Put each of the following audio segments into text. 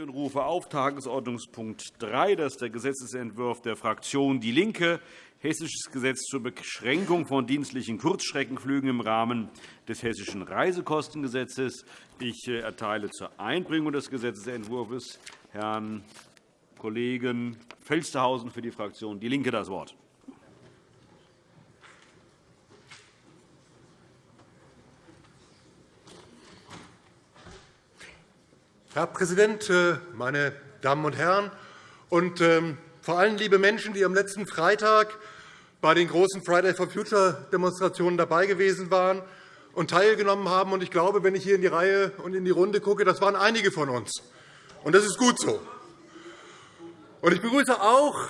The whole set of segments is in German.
und rufe auf Tagesordnungspunkt 3. Das ist der Gesetzentwurf der Fraktion DIE LINKE, Hessisches Gesetz zur Beschränkung von dienstlichen Kurzstreckenflügen im Rahmen des Hessischen Reisekostengesetzes. Ich äh, erteile zur Einbringung des Gesetzentwurfs Herrn Kollegen Felstehausen für die Fraktion DIE LINKE das Wort. Herr Präsident, äh, meine Damen und Herren und ähm, vor allem liebe Menschen, die am letzten Freitag bei den großen Friday for Future Demonstrationen dabei gewesen waren und teilgenommen haben. Ich glaube, wenn ich hier in die Reihe und in die Runde gucke, das waren einige von uns. Und das ist gut so. Ich begrüße auch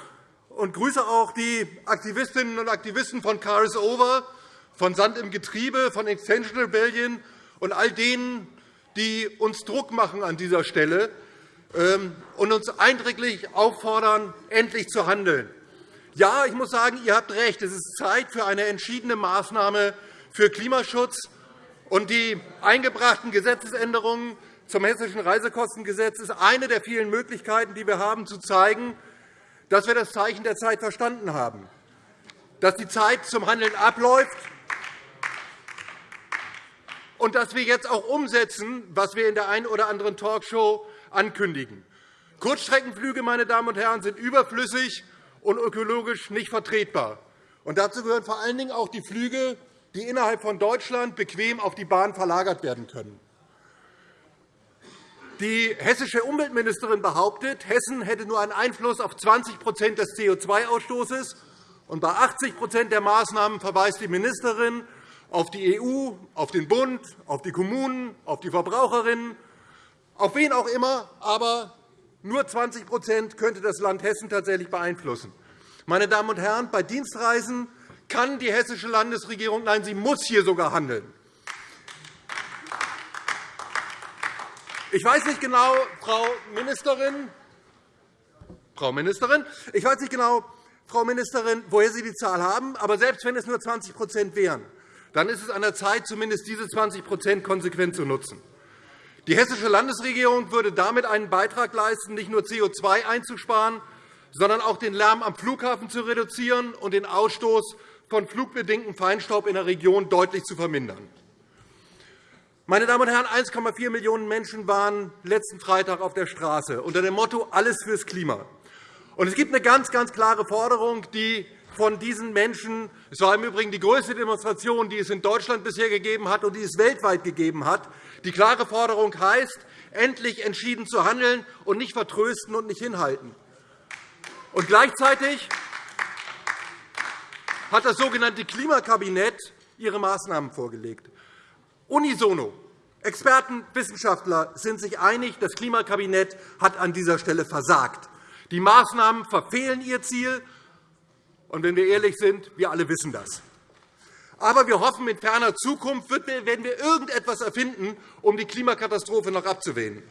und grüße auch die Aktivistinnen und Aktivisten von Cars Over, von Sand im Getriebe, von Extension Rebellion und all denen, die uns Druck machen an dieser Stelle ähm, und uns eindringlich auffordern, endlich zu handeln. Ja, ich muss sagen, ihr habt recht. Es ist Zeit für eine entschiedene Maßnahme für Klimaschutz. Und die eingebrachten Gesetzesänderungen zum Hessischen Reisekostengesetz ist eine der vielen Möglichkeiten, die wir haben, zu zeigen, dass wir das Zeichen der Zeit verstanden haben, dass die Zeit zum Handeln abläuft und dass wir jetzt auch umsetzen, was wir in der einen oder anderen Talkshow ankündigen. Kurzstreckenflüge meine Damen und Herren, sind überflüssig und ökologisch nicht vertretbar. Und dazu gehören vor allen Dingen auch die Flüge, die innerhalb von Deutschland bequem auf die Bahn verlagert werden können. Die hessische Umweltministerin behauptet, Hessen hätte nur einen Einfluss auf 20% des CO2-Ausstoßes. Bei 80% der Maßnahmen verweist die Ministerin auf die EU, auf den Bund, auf die Kommunen, auf die Verbraucherinnen, auf wen auch immer, aber nur 20% könnte das Land Hessen tatsächlich beeinflussen. Meine Damen und Herren, bei Dienstreisen kann die hessische Landesregierung, nein, sie muss hier sogar handeln. Ich weiß nicht genau, Frau Ministerin, Frau Ministerin, ich weiß nicht genau, Frau Ministerin, woher Sie die Zahl haben, aber selbst wenn es nur 20% wären, dann ist es an der Zeit, zumindest diese 20% konsequent zu nutzen. Die hessische Landesregierung würde damit einen Beitrag leisten, nicht nur CO2 einzusparen, sondern auch den Lärm am Flughafen zu reduzieren und den Ausstoß von flugbedingtem Feinstaub in der Region deutlich zu vermindern. Meine Damen und Herren, 1,4 Millionen Menschen waren letzten Freitag auf der Straße unter dem Motto Alles fürs Klima. Es gibt eine ganz, ganz klare Forderung, die von diesen Menschen. Es war im Übrigen die größte Demonstration, die es in Deutschland bisher gegeben hat und die es weltweit gegeben hat. Die klare Forderung heißt, endlich entschieden zu handeln und nicht vertrösten und nicht hinhalten. Und gleichzeitig hat das sogenannte Klimakabinett ihre Maßnahmen vorgelegt. Unisono. Experten, Wissenschaftler sind sich einig, das Klimakabinett hat an dieser Stelle versagt. Die Maßnahmen verfehlen ihr Ziel, und wenn wir ehrlich sind, wir alle wissen das. Aber wir hoffen, in ferner Zukunft werden wir irgendetwas erfinden, um die Klimakatastrophe noch abzuwenden.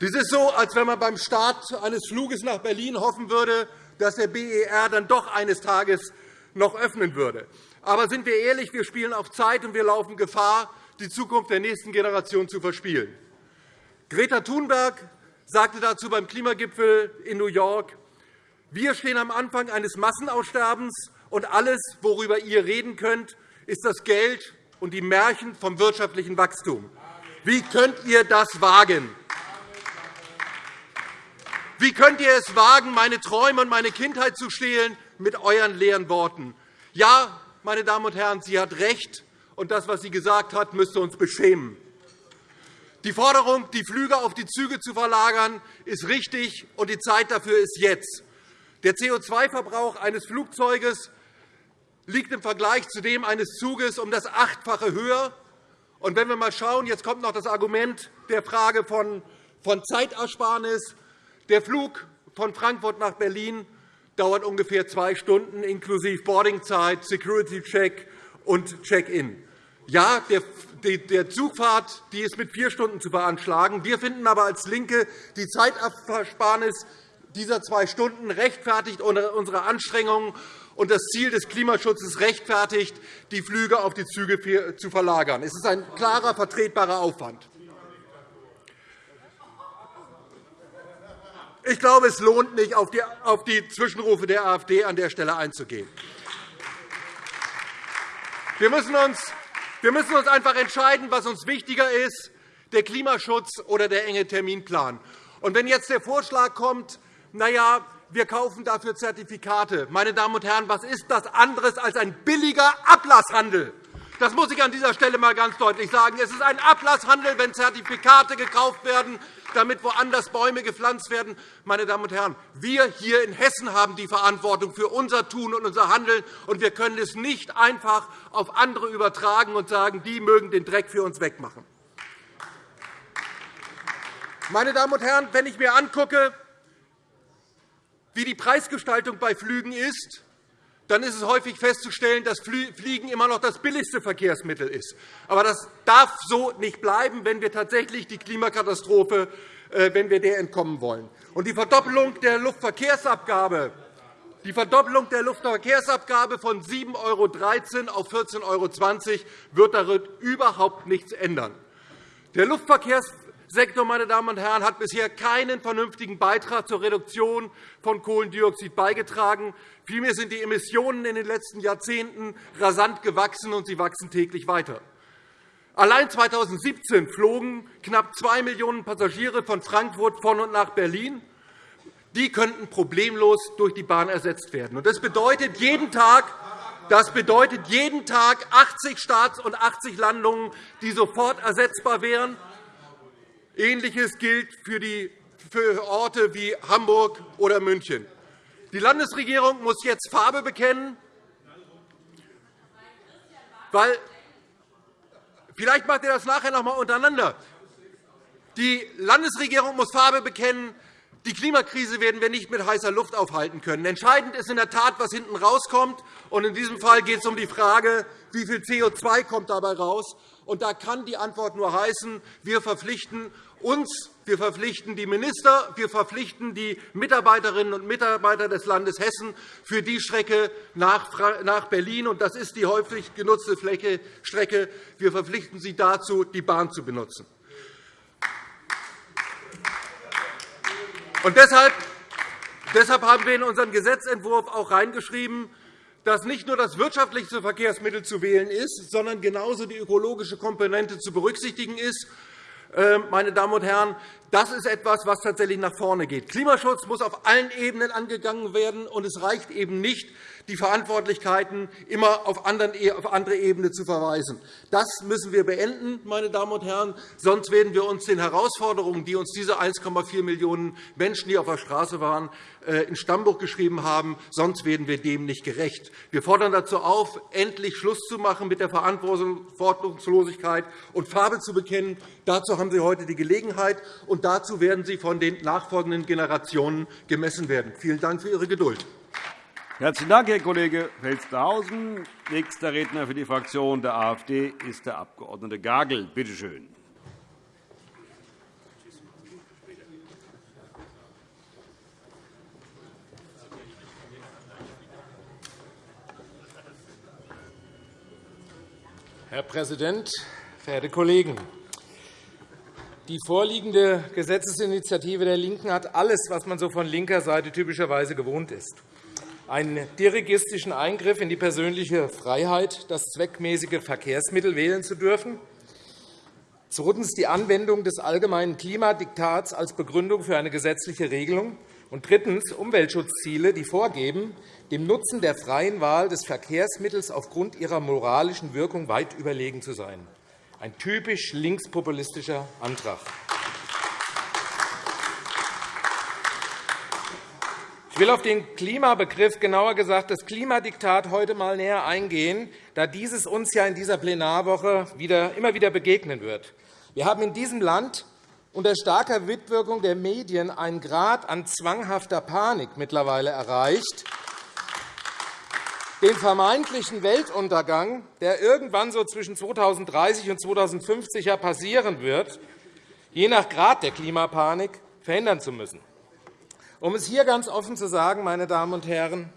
Dies ist so, als wenn man beim Start eines Fluges nach Berlin hoffen würde, dass der BER dann doch eines Tages noch öffnen würde. Aber sind wir ehrlich, wir spielen auf Zeit, und wir laufen Gefahr, die Zukunft der nächsten Generation zu verspielen. Greta Thunberg sagte dazu beim Klimagipfel in New York, wir stehen am Anfang eines Massenaussterbens, und alles, worüber ihr reden könnt, ist das Geld und die Märchen vom wirtschaftlichen Wachstum. Wie könnt ihr das wagen? Wie könnt ihr es wagen, meine Träume und meine Kindheit zu stehlen mit euren leeren Worten? Ja, meine Damen und Herren, sie hat recht, und das, was sie gesagt hat, müsste uns beschämen. Die Forderung, die Flüge auf die Züge zu verlagern, ist richtig, und die Zeit dafür ist jetzt. Der CO2-Verbrauch eines Flugzeuges liegt im Vergleich zu dem eines Zuges um das Achtfache höher. Und wenn wir einmal schauen, jetzt kommt noch das Argument der Frage von Zeitersparnis. Der Flug von Frankfurt nach Berlin dauert ungefähr zwei Stunden, inklusive Boardingzeit, Security-Check und Check-in. Ja, der Zugfahrt die ist mit vier Stunden zu veranschlagen. Wir finden aber als LINKE die Zeitersparnis dieser zwei Stunden rechtfertigt unsere Anstrengungen, und das Ziel des Klimaschutzes rechtfertigt, die Flüge auf die Züge zu verlagern. Es ist ein klarer, vertretbarer Aufwand. Ich glaube, es lohnt nicht, auf die Zwischenrufe der AfD an der Stelle einzugehen. Wir müssen uns einfach entscheiden, was uns wichtiger ist, der Klimaschutz oder der enge Terminplan. Wenn jetzt der Vorschlag kommt, na ja, wir kaufen dafür Zertifikate. Meine Damen und Herren, was ist das anderes als ein billiger Ablasshandel? Das muss ich an dieser Stelle einmal ganz deutlich sagen. Es ist ein Ablasshandel, wenn Zertifikate gekauft werden, damit woanders Bäume gepflanzt werden. Meine Damen und Herren, wir hier in Hessen haben die Verantwortung für unser Tun und unser Handeln, und wir können es nicht einfach auf andere übertragen und sagen, die mögen den Dreck für uns wegmachen. Meine Damen und Herren, wenn ich mir angucke, wie die Preisgestaltung bei Flügen ist, dann ist es häufig festzustellen, dass Fliegen immer noch das billigste Verkehrsmittel ist. Aber das darf so nicht bleiben, wenn wir tatsächlich die Klimakatastrophe äh, wenn wir der entkommen wollen. Und die Verdoppelung der Luftverkehrsabgabe die Verdoppelung der Luftverkehrsabgabe von 7,13 € auf 14,20 € wird darin überhaupt nichts ändern. Der Luftverkehrs Sektor meine Damen und Herren, hat bisher keinen vernünftigen Beitrag zur Reduktion von Kohlendioxid beigetragen. Vielmehr sind die Emissionen in den letzten Jahrzehnten rasant gewachsen, und sie wachsen täglich weiter. Allein 2017 flogen knapp 2 Millionen Passagiere von Frankfurt von und nach Berlin. Die könnten problemlos durch die Bahn ersetzt werden. Das bedeutet jeden Tag das bedeutet jeden Tag 80 Starts und 80 Landungen, die sofort ersetzbar wären. Ähnliches gilt für, die, Orte wie Hamburg oder München. Die Landesregierung muss jetzt Farbe bekennen, weil vielleicht macht ihr das nachher noch einmal untereinander. Die Landesregierung muss Farbe bekennen. Die Klimakrise werden wir nicht mit heißer Luft aufhalten können. Entscheidend ist in der Tat, was hinten rauskommt. Und in diesem Fall geht es um die Frage, wie viel CO2 kommt dabei raus. Und da kann die Antwort nur heißen, wir verpflichten uns, wir verpflichten die Minister, wir verpflichten die Mitarbeiterinnen und Mitarbeiter des Landes Hessen für die Strecke nach Berlin. Und das ist die häufig genutzte Strecke. Wir verpflichten sie dazu, die Bahn zu benutzen. Und deshalb, deshalb haben wir in unseren Gesetzentwurf auch reingeschrieben, dass nicht nur das wirtschaftliche Verkehrsmittel zu wählen ist, sondern genauso die ökologische Komponente zu berücksichtigen ist. Ähm, meine Damen und Herren, das ist etwas, was tatsächlich nach vorne geht. Klimaschutz muss auf allen Ebenen angegangen werden, und es reicht eben nicht, die Verantwortlichkeiten immer auf e-, andere Ebenen zu verweisen. Das müssen wir beenden, meine Damen und Herren. Sonst werden wir uns den Herausforderungen, die uns diese 1,4 Millionen Menschen, die auf der Straße waren, äh, in Stammbuch geschrieben haben, sonst werden wir dem nicht gerecht. Wir fordern dazu auf, endlich Schluss zu machen mit der Verantwortungslosigkeit und Farbe zu bekennen. Dazu haben Sie heute die Gelegenheit, und dazu werden Sie von den nachfolgenden Generationen gemessen werden. Vielen Dank für Ihre Geduld. Herzlichen Dank, Herr Kollege Felstehausen. Nächster Redner für die Fraktion der AfD ist der Abg. Gagel. Bitte schön. Herr Präsident, verehrte Kollegen! Die vorliegende Gesetzesinitiative der LINKEN hat alles, was man so von linker Seite typischerweise gewohnt ist einen dirigistischen Eingriff in die persönliche Freiheit, das zweckmäßige Verkehrsmittel wählen zu dürfen, zweitens die Anwendung des allgemeinen Klimadiktats als Begründung für eine gesetzliche Regelung und drittens Umweltschutzziele, die vorgeben, dem Nutzen der freien Wahl des Verkehrsmittels aufgrund ihrer moralischen Wirkung weit überlegen zu sein. Ein typisch linkspopulistischer Antrag. Ich will auf den Klimabegriff, genauer gesagt das Klimadiktat, heute einmal näher eingehen, da dieses uns ja in dieser Plenarwoche wieder, immer wieder begegnen wird. Wir haben in diesem Land unter starker Mitwirkung der Medien einen Grad an zwanghafter Panik mittlerweile erreicht, den vermeintlichen Weltuntergang, der irgendwann so zwischen 2030 und 2050 passieren wird, je nach Grad der Klimapanik verhindern zu müssen. Um es hier ganz offen zu sagen, meine Damen und Herren,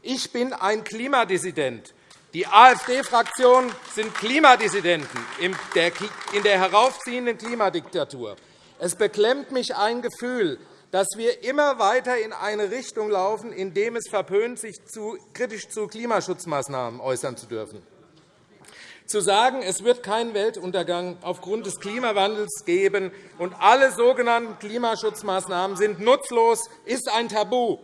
ich bin ein Klimadissident. Die AfD-Fraktion sind Klimadissidenten in der heraufziehenden Klimadiktatur. Es beklemmt mich ein Gefühl, dass wir immer weiter in eine Richtung laufen, in dem es verpönt, sich kritisch zu Klimaschutzmaßnahmen äußern zu dürfen. Zu sagen, es wird keinen Weltuntergang aufgrund des Klimawandels geben und alle sogenannten Klimaschutzmaßnahmen sind nutzlos, ist ein Tabu.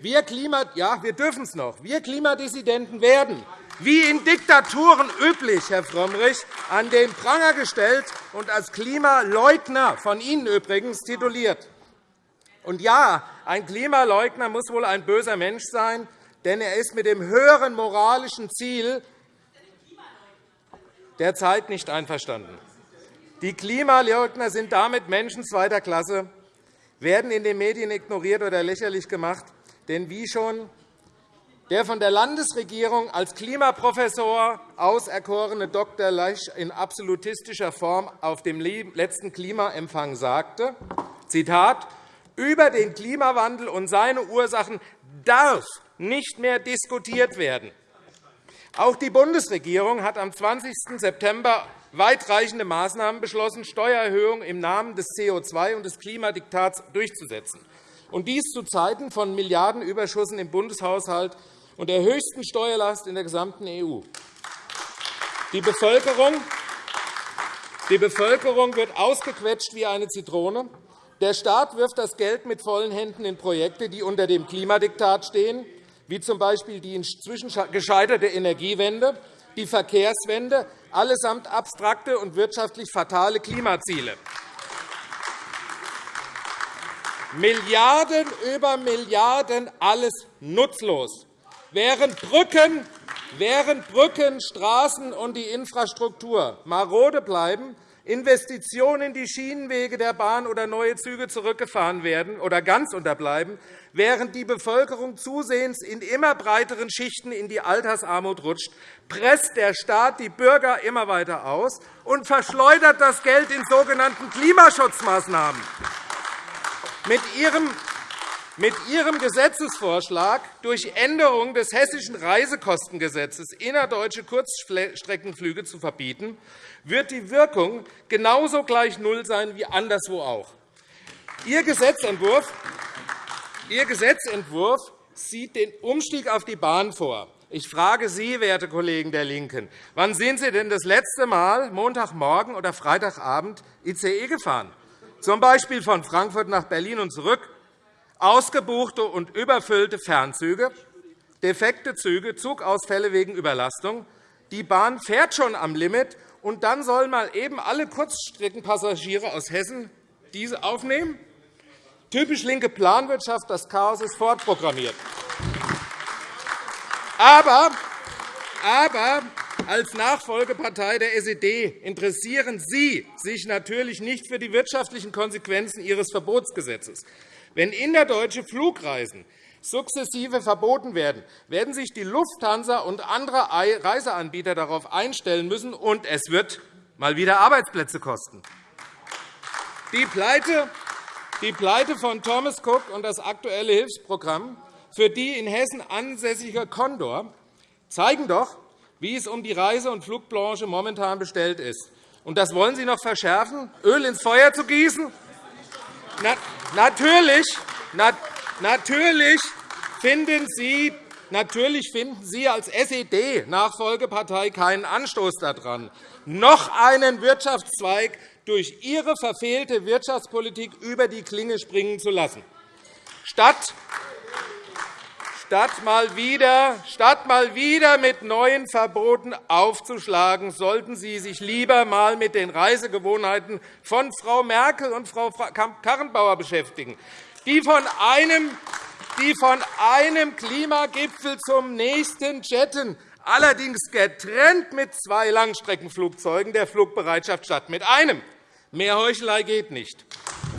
Wir, Klima ja, wir dürfen es noch. Wir Klimadissidenten werden wie in Diktaturen üblich, Herr Frömmrich, an den Pranger gestellt und als Klimaleugner, von Ihnen übrigens, tituliert. Und ja, ein Klimaleugner muss wohl ein böser Mensch sein, denn er ist mit dem höheren moralischen Ziel der Zeit nicht einverstanden. Die Klimaleugner sind damit Menschen zweiter Klasse, werden in den Medien ignoriert oder lächerlich gemacht. Denn wie schon der von der Landesregierung als Klimaprofessor auserkorene Dr. Lesch in absolutistischer Form auf dem letzten Klimaempfang sagte, Zitat, über den Klimawandel und seine Ursachen darf nicht mehr diskutiert werden. Auch die Bundesregierung hat am 20. September weitreichende Maßnahmen beschlossen, Steuererhöhungen im Namen des CO2- und des Klimadiktats durchzusetzen. Und dies zu Zeiten von Milliardenüberschüssen im Bundeshaushalt und der höchsten Steuerlast in der gesamten EU. Die Bevölkerung, die Bevölkerung wird ausgequetscht wie eine Zitrone. Der Staat wirft das Geld mit vollen Händen in Projekte, die unter dem Klimadiktat stehen, wie z.B. die inzwischen gescheiterte Energiewende, die Verkehrswende, allesamt abstrakte und wirtschaftlich fatale Klimaziele. Milliarden über Milliarden, alles nutzlos während Brücken, während Brücken, Straßen und die Infrastruktur marode bleiben, Investitionen in die Schienenwege der Bahn oder neue Züge zurückgefahren werden oder ganz unterbleiben, während die Bevölkerung zusehends in immer breiteren Schichten in die Altersarmut rutscht, presst der Staat die Bürger immer weiter aus und verschleudert das Geld in sogenannten Klimaschutzmaßnahmen. Mit Ihrem mit Ihrem Gesetzesvorschlag durch Änderung des Hessischen Reisekostengesetzes innerdeutsche Kurzstreckenflüge zu verbieten, wird die Wirkung genauso gleich Null sein wie anderswo auch. Ihr Gesetzentwurf, Ihr Gesetzentwurf sieht den Umstieg auf die Bahn vor. Ich frage Sie, werte Kollegen der LINKEN, wann sind Sie denn das letzte Mal Montagmorgen oder Freitagabend ICE gefahren, z. B. von Frankfurt nach Berlin und zurück? Ausgebuchte und überfüllte Fernzüge, defekte Züge, Zugausfälle wegen Überlastung. Die Bahn fährt schon am Limit, und dann sollen mal eben alle Kurzstreckenpassagiere aus Hessen diese aufnehmen? Typisch linke Planwirtschaft, das Chaos ist fortprogrammiert. Aber, aber als Nachfolgepartei der SED interessieren Sie sich natürlich nicht für die wirtschaftlichen Konsequenzen Ihres Verbotsgesetzes. Wenn innerdeutsche Flugreisen sukzessive verboten werden, werden sich die Lufthansa und andere Reiseanbieter darauf einstellen müssen, und es wird mal wieder Arbeitsplätze kosten. Die Pleite, von Thomas Cook und das aktuelle Hilfsprogramm für die in Hessen ansässige Condor zeigen doch, wie es um die Reise- und Flugbranche momentan bestellt ist. Und das wollen Sie noch verschärfen, Öl ins Feuer zu gießen? Na, natürlich, na, natürlich, finden Sie, natürlich finden Sie als SED-Nachfolgepartei keinen Anstoß daran, noch einen Wirtschaftszweig durch Ihre verfehlte Wirtschaftspolitik über die Klinge springen zu lassen. Statt Statt mal, wieder, statt mal wieder mit neuen Verboten aufzuschlagen, sollten Sie sich lieber einmal mit den Reisegewohnheiten von Frau Merkel und Frau Karrenbauer beschäftigen, die von einem, die von einem Klimagipfel zum nächsten jetten, allerdings getrennt mit zwei Langstreckenflugzeugen der Flugbereitschaft statt mit einem. Mehr Heuchelei geht nicht.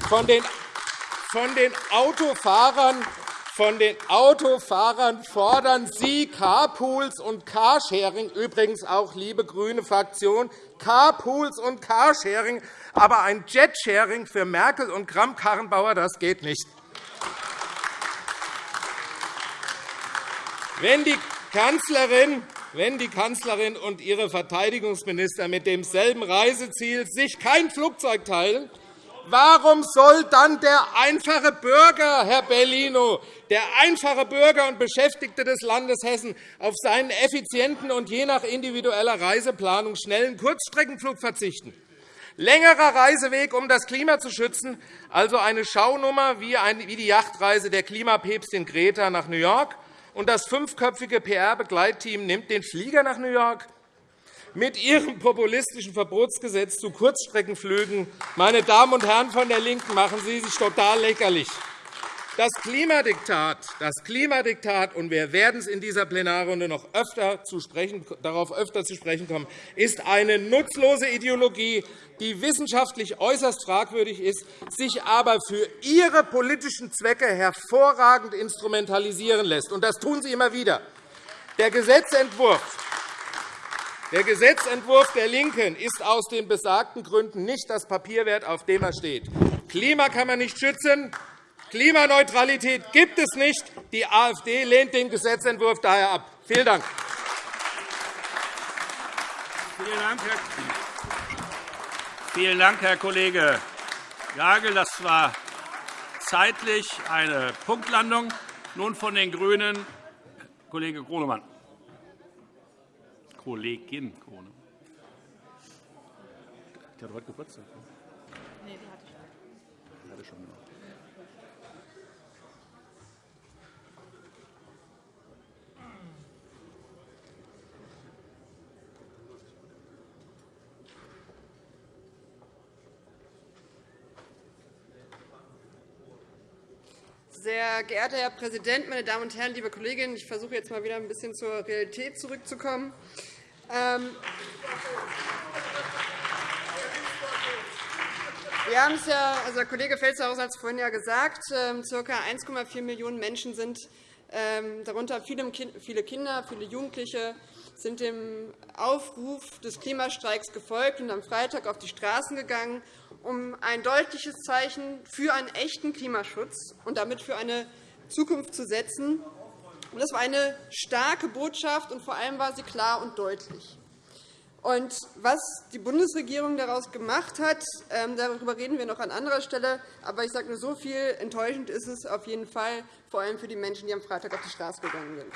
Von den Autofahrern von den Autofahrern fordern Sie Carpools und Carsharing, übrigens auch, liebe grüne Fraktion, Carpools und Carsharing, aber ein Jetsharing für Merkel und Kramp-Karrenbauer, das geht nicht. Wenn die Kanzlerin wenn die Kanzlerin und ihre Verteidigungsminister mit demselben Reiseziel sich kein Flugzeug teilen, Warum soll dann der einfache Bürger, Herr Bellino, der einfache Bürger und Beschäftigte des Landes Hessen auf seinen effizienten und je nach individueller Reiseplanung schnellen Kurzstreckenflug verzichten? Längerer Reiseweg, um das Klima zu schützen, also eine Schaunummer wie die Yachtreise der Klimapäpstin Greta nach New York, und das fünfköpfige PR-Begleitteam nimmt den Flieger nach New York. Mit Ihrem populistischen Verbotsgesetz zu Kurzstreckenflügen, meine Damen und Herren von der LINKEN, machen Sie sich total lächerlich. Das Klimadiktat, das Klimadiktat, und wir werden es in dieser Plenarrunde noch öfter zu sprechen, darauf öfter zu sprechen kommen, ist eine nutzlose Ideologie, die wissenschaftlich äußerst fragwürdig ist, sich aber für ihre politischen Zwecke hervorragend instrumentalisieren lässt. Und das tun Sie immer wieder. Der Gesetzentwurf der Gesetzentwurf der LINKEN ist aus den besagten Gründen nicht das Papier wert, auf dem er steht. Klima kann man nicht schützen, Klimaneutralität gibt es nicht. Die AfD lehnt den Gesetzentwurf daher ab. Vielen Dank. Vielen Dank, Herr Kollege Jagel. Das war zeitlich eine Punktlandung. Nun von den GRÜNEN Kollege Gronemann. Kollegin Gronemann. Die hat heute Geburtstag. Nee, die hatte schon. Die hatte schon. Genau. Sehr geehrter Herr Präsident, meine Damen und Herren, liebe Kolleginnen! Ich versuche jetzt mal wieder ein bisschen zur Realität zurückzukommen. Ähm, wir haben es ja, also der Kollege Felstehausen hat es vorhin ja gesagt, ca. 1,4 Millionen Menschen sind ähm, darunter viele Kinder, viele Jugendliche, sind dem Aufruf des Klimastreiks gefolgt und am Freitag auf die Straßen gegangen, um ein deutliches Zeichen für einen echten Klimaschutz und damit für eine Zukunft zu setzen. Das war eine starke Botschaft, und vor allem war sie klar und deutlich. Was die Bundesregierung daraus gemacht hat, ähm, darüber reden wir noch an anderer Stelle. Aber ich sage nur so viel, enttäuschend ist es auf jeden Fall, vor allem für die Menschen, die am Freitag auf die Straße gegangen sind.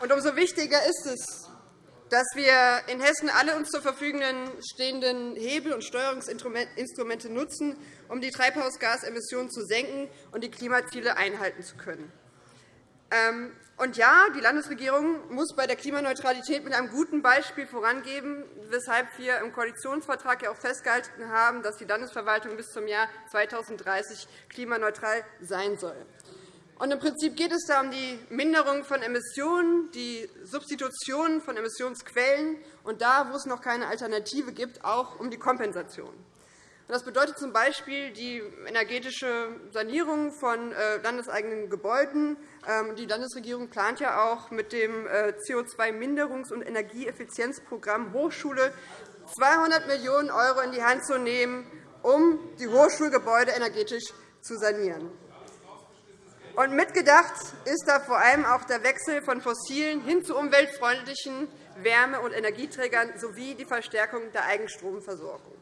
Und umso wichtiger ist es, dass wir in Hessen alle uns zur Verfügung stehenden Hebel und Steuerungsinstrumente nutzen, um die Treibhausgasemissionen zu senken und die Klimaziele einhalten zu können. Ähm, und ja, die Landesregierung muss bei der Klimaneutralität mit einem guten Beispiel vorangeben, weshalb wir im Koalitionsvertrag auch festgehalten haben, dass die Landesverwaltung bis zum Jahr 2030 klimaneutral sein soll. Und Im Prinzip geht es da um die Minderung von Emissionen, die Substitution von Emissionsquellen und da, wo es noch keine Alternative gibt, auch um die Kompensation. Das bedeutet z. B. die energetische Sanierung von äh, landeseigenen Gebäuden. Ähm, die Landesregierung plant ja auch mit dem äh, CO2-Minderungs- und Energieeffizienzprogramm Hochschule 200 Millionen € in die Hand zu nehmen, um die Hochschulgebäude energetisch zu sanieren. Und mitgedacht ist da vor allem auch der Wechsel von fossilen hin zu umweltfreundlichen Wärme- und Energieträgern sowie die Verstärkung der Eigenstromversorgung.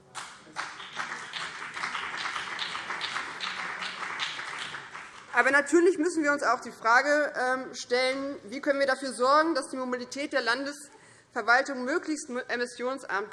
Aber natürlich müssen wir uns auch die Frage ähm, stellen, wie können wir dafür sorgen, dass die Mobilität der Landesverwaltung möglichst emissionsarm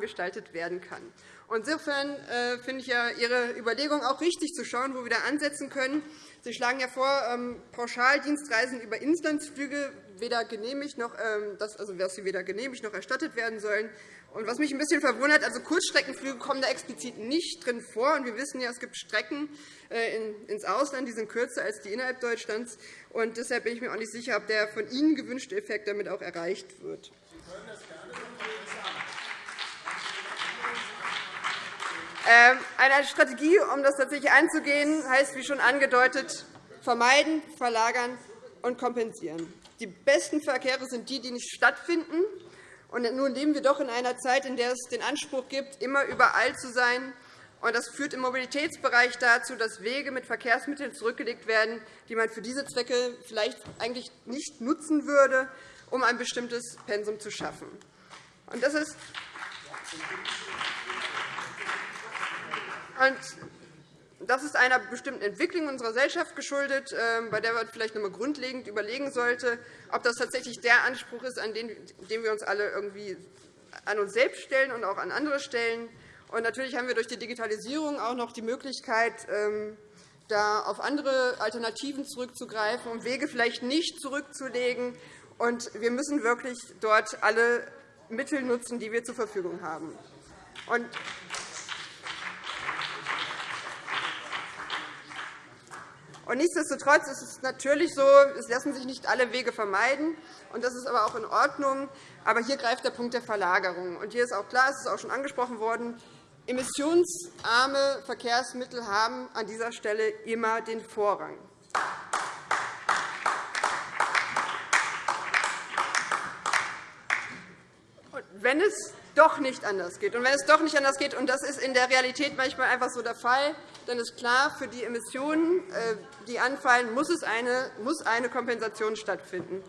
gestaltet werden kann. Insofern äh, finde ich ja Ihre Überlegung auch richtig, zu schauen, wo wir da ansetzen können. Sie schlagen ja vor, ähm, Pauschaldienstreisen über Inlandsflüge weder genehmigt noch, ähm, also dass sie weder genehmigt noch erstattet werden sollen. Und was mich ein bisschen verwundert, also Kurzstreckenflüge kommen da explizit nicht drin vor. Und wir wissen ja, es gibt Strecken äh, ins Ausland, die sind kürzer als die innerhalb Deutschlands. Und deshalb bin ich mir auch nicht sicher, ob der von Ihnen gewünschte Effekt damit auch erreicht wird. Ähm, eine Strategie, um das tatsächlich anzugehen, heißt, wie schon angedeutet, vermeiden, verlagern und kompensieren. Die besten Verkehre sind die, die nicht stattfinden. Nun leben wir doch in einer Zeit, in der es den Anspruch gibt, immer überall zu sein. Das führt im Mobilitätsbereich dazu, dass Wege mit Verkehrsmitteln zurückgelegt werden, die man für diese Zwecke vielleicht eigentlich nicht nutzen würde um ein bestimmtes Pensum zu schaffen. Das ist das ist einer bestimmten Entwicklung unserer Gesellschaft geschuldet, ähm, bei der man vielleicht noch einmal grundlegend überlegen sollte, ob das tatsächlich der Anspruch ist, an den wir uns alle irgendwie an uns selbst stellen und auch an andere stellen. Und natürlich haben wir durch die Digitalisierung auch noch die Möglichkeit, ähm, da auf andere Alternativen zurückzugreifen und Wege vielleicht nicht zurückzulegen. Und wir müssen wirklich dort alle Mittel nutzen, die wir zur Verfügung haben. Und nichtsdestotrotz ist es natürlich so, es lassen sich nicht alle Wege vermeiden. Und das ist aber auch in Ordnung. Aber hier greift der Punkt der Verlagerung. Und hier ist auch klar, es ist auch schon angesprochen worden, emissionsarme Verkehrsmittel haben an dieser Stelle immer den Vorrang. wenn es doch nicht anders geht. Und wenn es doch nicht anders geht, und das ist in der Realität manchmal einfach so der Fall, dann ist klar, für die Emissionen, äh, die anfallen, muss, es eine, muss eine Kompensation stattfinden.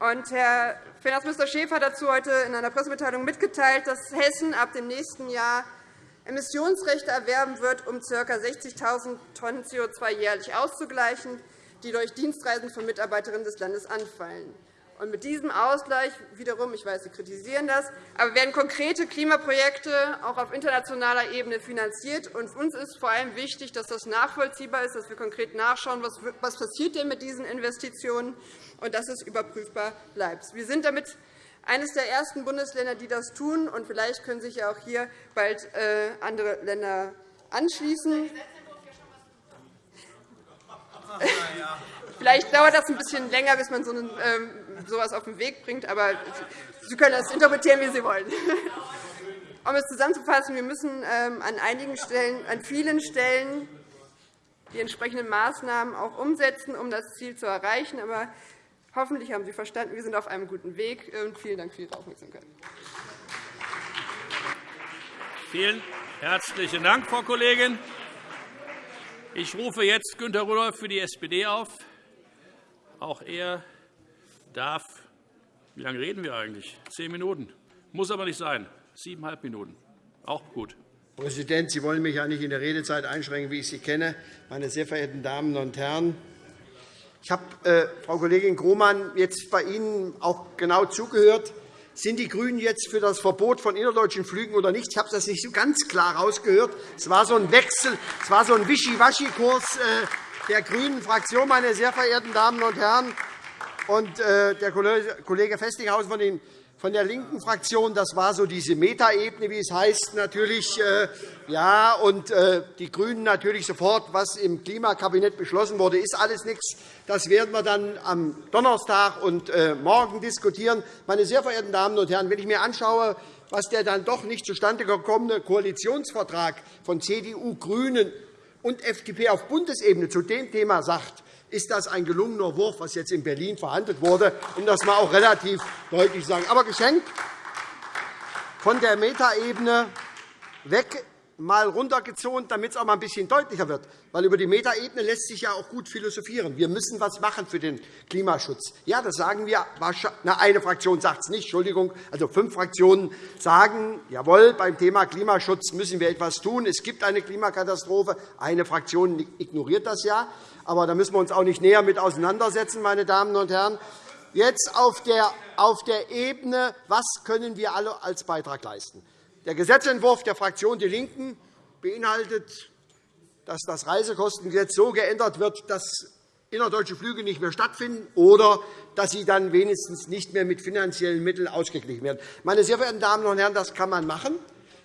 Und Herr Finanzminister Schäfer hat dazu heute in einer Pressemitteilung mitgeteilt, dass Hessen ab dem nächsten Jahr Emissionsrechte erwerben wird, um ca. 60.000 Tonnen CO2 jährlich auszugleichen, die durch Dienstreisen von Mitarbeiterinnen des Landes anfallen. Und mit diesem Ausgleich wiederum, ich weiß, Sie kritisieren das, aber werden konkrete Klimaprojekte auch auf internationaler Ebene finanziert. Und uns ist vor allem wichtig, dass das nachvollziehbar ist, dass wir konkret nachschauen, was passiert denn mit diesen Investitionen und dass es überprüfbar bleibt. Wir sind damit eines der ersten Bundesländer, die das tun. Und vielleicht können sich ja auch hier bald äh, andere Länder anschließen. Vielleicht dauert das ein bisschen länger, bis man so etwas ähm, auf den Weg bringt, aber Sie können das interpretieren, wie Sie wollen. Um es zusammenzufassen, wir müssen ähm, an einigen Stellen, an vielen Stellen die entsprechenden Maßnahmen auch umsetzen, um das Ziel zu erreichen. Aber hoffentlich haben Sie verstanden, wir sind auf einem guten Weg. Vielen Dank für Ihre Aufmerksamkeit. Vielen herzlichen Dank, Frau Kollegin. Ich rufe jetzt Günter Rudolph für die SPD auf. Auch er darf – wie lange reden wir eigentlich? Zehn Minuten. Muss aber nicht sein. Siebeneinhalb Minuten. Auch gut. Herr Präsident, Sie wollen mich ja nicht in der Redezeit einschränken, wie ich Sie kenne. Meine sehr verehrten Damen und Herren, ich habe, äh, Frau Kollegin Grohmann, jetzt bei Ihnen auch genau zugehört. Sind die GRÜNEN jetzt für das Verbot von innerdeutschen Flügen oder nicht? Ich habe das nicht so ganz klar herausgehört. Es war so ein Wechsel, es war so ein Wischiwaschi-Kurs. Äh, der grünen Fraktion, meine sehr verehrten Damen und Herren, und äh, der Kollege Festinghaus von den von der linken Fraktion, das war so diese Metaebene, wie es heißt, natürlich. Äh, ja, und äh, die GRÜNEN natürlich sofort, was im Klimakabinett beschlossen wurde, ist alles nichts. Das werden wir dann am Donnerstag und morgen diskutieren. Meine sehr verehrten Damen und Herren, wenn ich mir anschaue, was der dann doch nicht zustande gekommene Koalitionsvertrag von CDU, GRÜNEN und FDP auf Bundesebene zu dem Thema sagt, ist das ein gelungener Wurf, was jetzt in Berlin verhandelt wurde, um das mal auch relativ deutlich zu sagen. Aber geschenkt von der Metaebene weg mal runtergezont, damit es auch mal ein bisschen deutlicher wird. Weil über die Metaebene lässt sich ja auch gut philosophieren. Wir müssen etwas machen für den Klimaschutz. Ja, das sagen wir. Na, eine Fraktion sagt es nicht. Entschuldigung. Also fünf Fraktionen sagen, jawohl, beim Thema Klimaschutz müssen wir etwas tun. Es gibt eine Klimakatastrophe. Eine Fraktion ignoriert das ja. Aber da müssen wir uns auch nicht näher mit auseinandersetzen, meine Damen und Herren. Jetzt auf der, auf der Ebene, was können wir alle als Beitrag leisten? Der Gesetzentwurf der Fraktion DIE LINKEN beinhaltet, dass das Reisekostengesetz so geändert wird, dass innerdeutsche Flüge nicht mehr stattfinden oder dass sie dann wenigstens nicht mehr mit finanziellen Mitteln ausgeglichen werden. Meine sehr verehrten Damen und Herren, das kann man machen.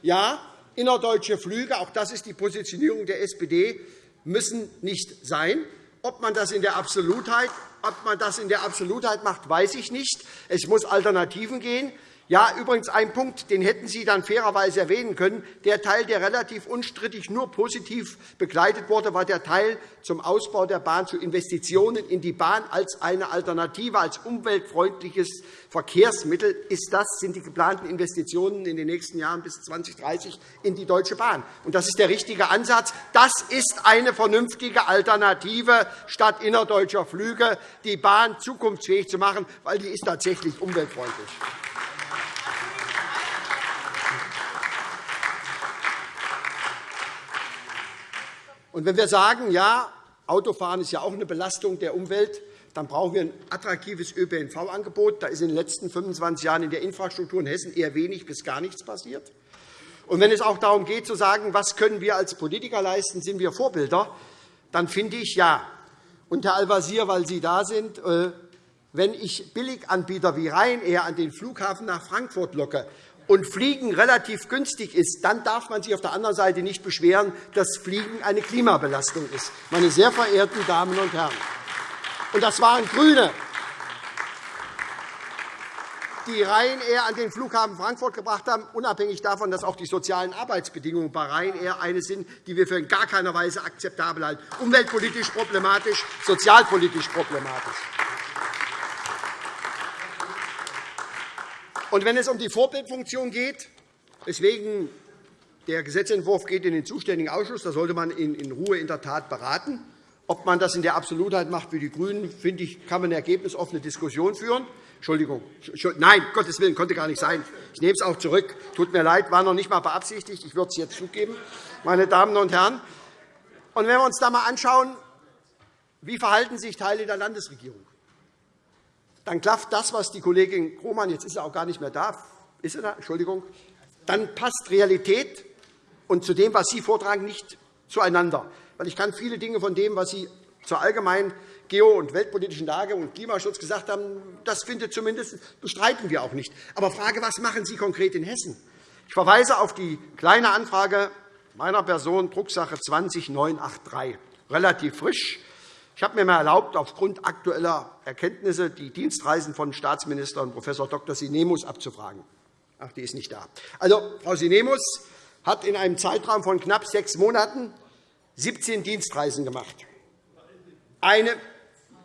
Ja, innerdeutsche Flüge, auch das ist die Positionierung der SPD, müssen nicht sein. Ob man das in der Absolutheit, ob man das in der Absolutheit macht, weiß ich nicht. Es muss Alternativen geben. Ja, übrigens ein Punkt, den hätten Sie dann fairerweise erwähnen können. Der Teil, der relativ unstrittig nur positiv begleitet wurde, war der Teil zum Ausbau der Bahn, zu Investitionen in die Bahn als eine Alternative, als umweltfreundliches Verkehrsmittel. Ist das, sind die geplanten Investitionen in den nächsten Jahren bis 2030 in die Deutsche Bahn. Und das ist der richtige Ansatz. Das ist eine vernünftige Alternative, statt innerdeutscher Flüge die Bahn zukunftsfähig zu machen, weil die ist tatsächlich umweltfreundlich. Und wenn wir sagen, ja, Autofahren ist ja auch eine Belastung der Umwelt, dann brauchen wir ein attraktives ÖPNV-Angebot. Da ist in den letzten 25 Jahren in der Infrastruktur in Hessen eher wenig bis gar nichts passiert. Und wenn es auch darum geht, zu sagen, was können wir als Politiker leisten, sind wir Vorbilder, dann finde ich ja, und Herr Al-Wazir, weil Sie da sind, äh, wenn ich Billiganbieter wie Ryanair an den Flughafen nach Frankfurt locke und Fliegen relativ günstig ist, dann darf man sich auf der anderen Seite nicht beschweren, dass Fliegen eine Klimabelastung ist. Meine sehr verehrten Damen und Herren, und das waren GRÜNE, die Ryanair an den Flughafen Frankfurt gebracht haben, unabhängig davon, dass auch die sozialen Arbeitsbedingungen bei Ryanair eine sind, die wir für in gar keiner Weise akzeptabel halten, umweltpolitisch problematisch, sozialpolitisch problematisch. Und wenn es um die Vorbildfunktion geht, weswegen der Gesetzentwurf geht in den zuständigen Ausschuss, da sollte man in Ruhe in der Tat beraten. Ob man das in der Absolutheit macht wie die GRÜNEN, finde ich, kann man eine ergebnisoffene Diskussion führen. Entschuldigung. Nein, Gottes Willen, konnte gar nicht sein. Ich nehme es auch zurück. Tut mir leid, war noch nicht einmal beabsichtigt. Ich würde es jetzt zugeben, meine Damen und Herren. Und wenn wir uns da einmal anschauen, wie verhalten sich Teile der Landesregierung dann klafft das, was die Kollegin Krohmann, jetzt ist er auch gar nicht mehr da, ist er da? Entschuldigung, dann passt Realität und zu dem, was Sie vortragen, nicht zueinander. Weil ich kann viele Dinge von dem, was Sie zur allgemeinen geo- und weltpolitischen Lage und Klimaschutz gesagt haben, das findet zumindest bestreiten wir auch nicht. Aber Frage, was machen Sie konkret in Hessen? Ich verweise auf die kleine Anfrage meiner Person, Drucksache 20983, relativ frisch. Ich habe mir einmal erlaubt, aufgrund aktueller Erkenntnisse die Dienstreisen von Staatsminister und Prof. Dr. Sinemus abzufragen. Ach, die ist nicht da. Also, Frau Sinemus hat in einem Zeitraum von knapp sechs Monaten 17 Dienstreisen gemacht. Eine